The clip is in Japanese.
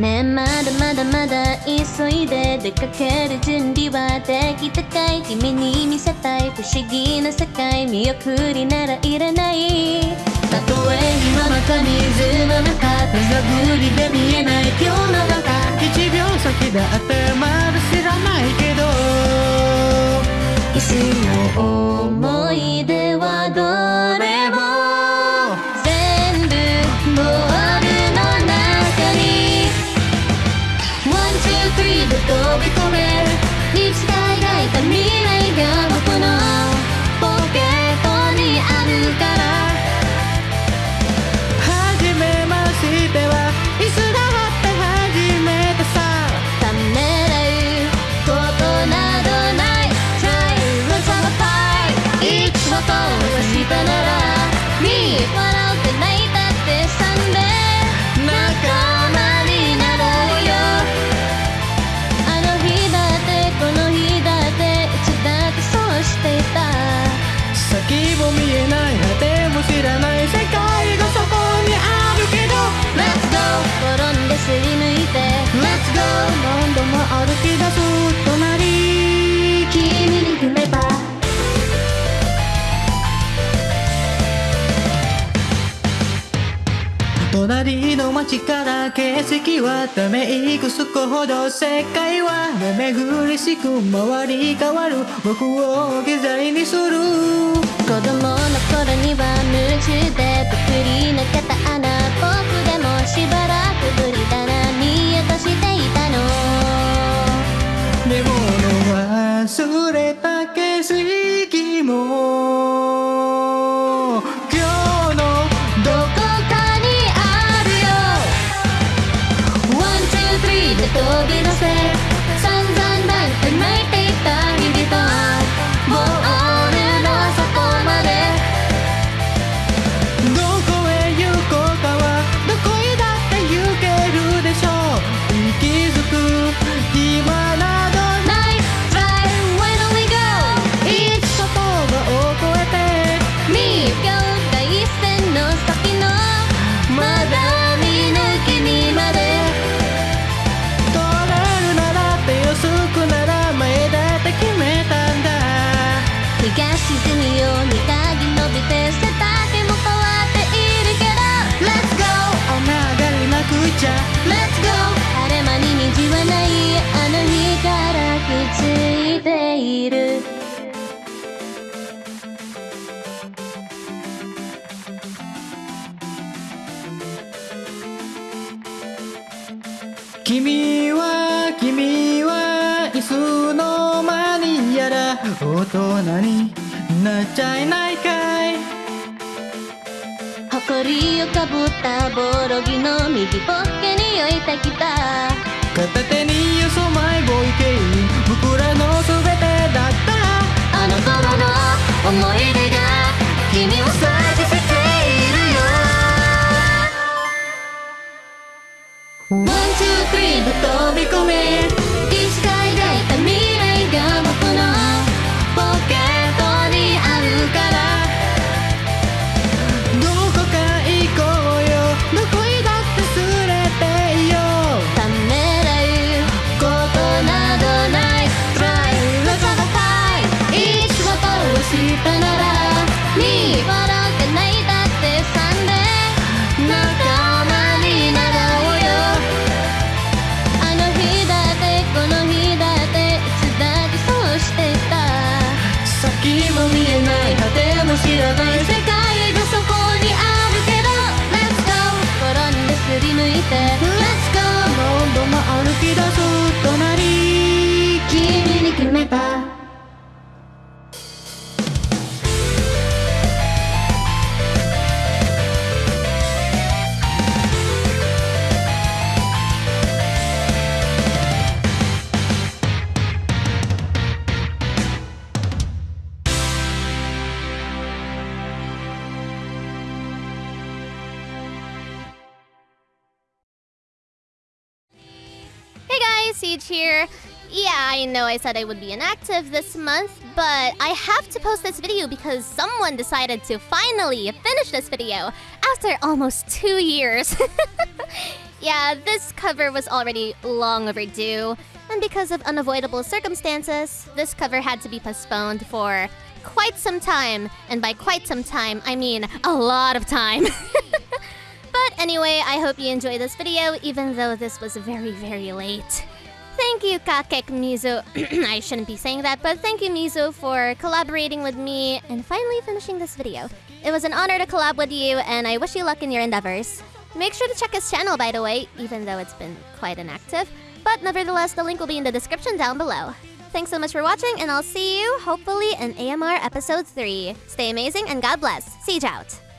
ねまだまだ急いで出かける準備はできたかい？君に見せたい。不思議な世界。見送りならいらない。たとえ今の中水の中。手探りで見えない。今日の中1秒先だって two, three で飛び込めいた未来が僕のポケットにあるから。知らない世界がそこにあるけど。Let's go 転んですりむいて。Let's go 何度も歩き出す隣。君に踏めば。隣の街から景色はため息つくほど。世界は目ぐりしく回り変わる。僕を置き去りにする子供の頃には夢中でぷくり抜けた穴。僕でもしばらくぶりだな。見落としていたの。でも忘れた景色も。今日のどこかにあるよ。One, two, three で飛び出せ。散々だって泣いて沈むように鍵伸びて背丈も変わっているけど。Let's go! 雨上がりなくちゃ。Let's go! 晴れ間に虹はないあの日からくっついている。君は君はいつの間にやら大人になっちゃいないかい。埃をかぶったボロ着の右ポッケに置いてきた片手によそマイボーイケイ僕らの全てだった。あの頃の思い出が君を咲かせているよ。One, two, three で飛び込め Siege here. Yeah, I know I said I would be inactive this month, but I have to post this video because someone decided to finally finish this video after almost two years. Yeah, this cover was already long overdue, and because of unavoidable circumstances, this cover had to be postponed for quite some time. And by quite some time, I mean a lot of time. but anyway, I hope you enjoy this video, even though this was very, very late. Thank you, Kakek Mizu. I shouldn't be saying that, but thank you, Mizu, for collaborating with me and finally finishing this video. It was an honor to collab with you, and I wish you luck in your endeavors. Make sure to check his channel, by the way, even though it's been quite inactive. But nevertheless, the link will be in the description down below. Thanks so much for watching, and I'll see you, hopefully, in AMR Episode 3. Stay amazing, and God bless. Siege out.